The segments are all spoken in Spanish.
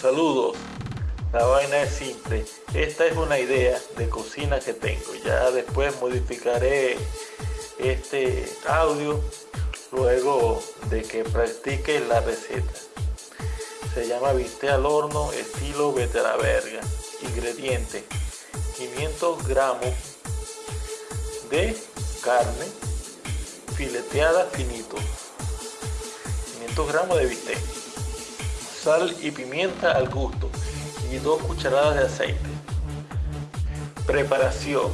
Saludos. La vaina es simple. Esta es una idea de cocina que tengo. Ya después modificaré este audio luego de que practique la receta. Se llama bistec al horno estilo verga. Ingredientes: 500 gramos de carne fileteada finito. 500 gramos de bistec. Sal y pimienta al gusto y 2 cucharadas de aceite. Preparación.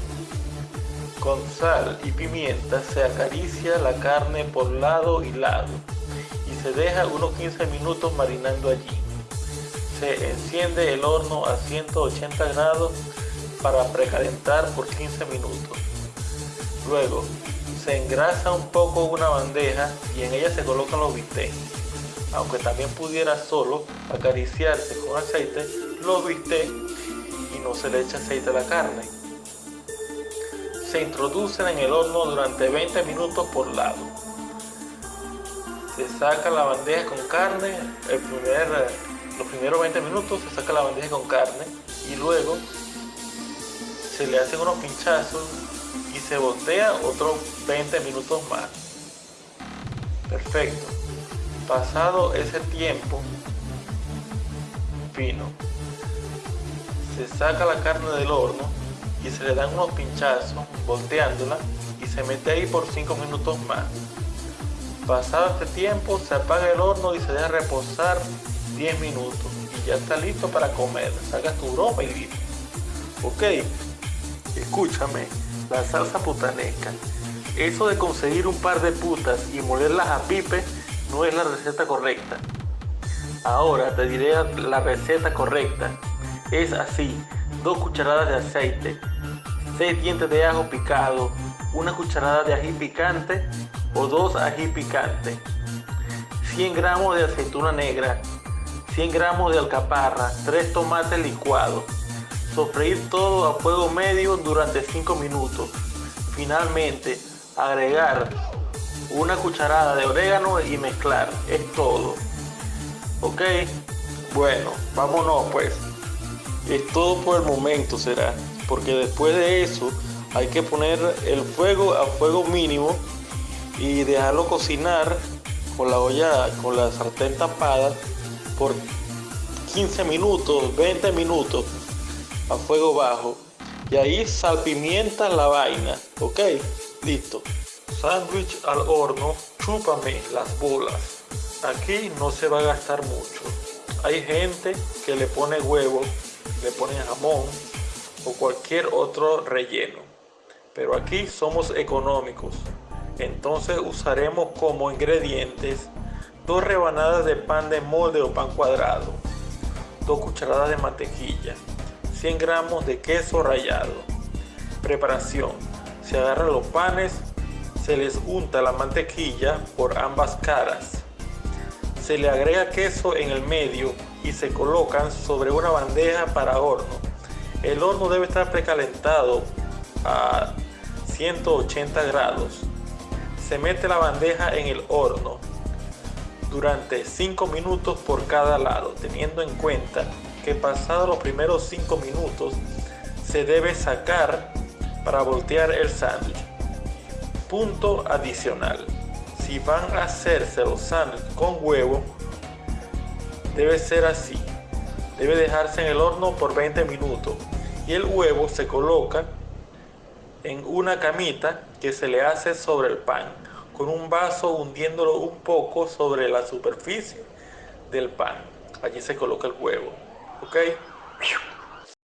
Con sal y pimienta se acaricia la carne por lado y lado y se deja unos 15 minutos marinando allí. Se enciende el horno a 180 grados para precalentar por 15 minutos. Luego se engrasa un poco una bandeja y en ella se colocan los bistecs. Aunque también pudiera solo acariciarse con aceite, los bistecs y no se le echa aceite a la carne. Se introducen en el horno durante 20 minutos por lado. Se saca la bandeja con carne, el primer, los primeros 20 minutos se saca la bandeja con carne y luego se le hacen unos pinchazos y se voltea otros 20 minutos más. Perfecto. Pasado ese tiempo fino, se saca la carne del horno y se le dan unos pinchazos volteándola y se mete ahí por 5 minutos más. Pasado este tiempo se apaga el horno y se deja reposar 10 minutos y ya está listo para comer. Sacas tu broma y listo. Ok, escúchame, la salsa putanesca. Eso de conseguir un par de putas y molerlas a pipe no es la receta correcta. Ahora te diré la receta correcta es así, dos cucharadas de aceite, 6 dientes de ajo picado, una cucharada de ají picante o dos ají picantes, 100 gramos de aceituna negra, 100 gramos de alcaparra, 3 tomates licuados. Sofreír todo a fuego medio durante 5 minutos. Finalmente, agregar una cucharada de orégano y mezclar. Es todo. ¿Ok? Bueno, vámonos pues. Es todo por el momento será, porque después de eso hay que poner el fuego a fuego mínimo y dejarlo cocinar con la olla, con la sartén tapada por 15 minutos, 20 minutos a fuego bajo. Y ahí salpimienta la vaina, ¿ok? Listo. Sándwich al horno, chúpame las bolas. Aquí no se va a gastar mucho. Hay gente que le pone huevo le ponen jamón o cualquier otro relleno. Pero aquí somos económicos. Entonces usaremos como ingredientes dos rebanadas de pan de molde o pan cuadrado, dos cucharadas de mantequilla, 100 gramos de queso rallado. Preparación. Se agarran los panes, se les unta la mantequilla por ambas caras. Se le agrega queso en el medio y se colocan sobre una bandeja para horno. El horno debe estar precalentado a 180 grados. Se mete la bandeja en el horno durante 5 minutos por cada lado, teniendo en cuenta que pasados los primeros 5 minutos se debe sacar para voltear el sándwich. Punto adicional. Si van a hacerse los sándwiches con huevo, debe ser así. Debe dejarse en el horno por 20 minutos y el huevo se coloca en una camita que se le hace sobre el pan con un vaso hundiéndolo un poco sobre la superficie del pan. Allí se coloca el huevo. ¿Ok?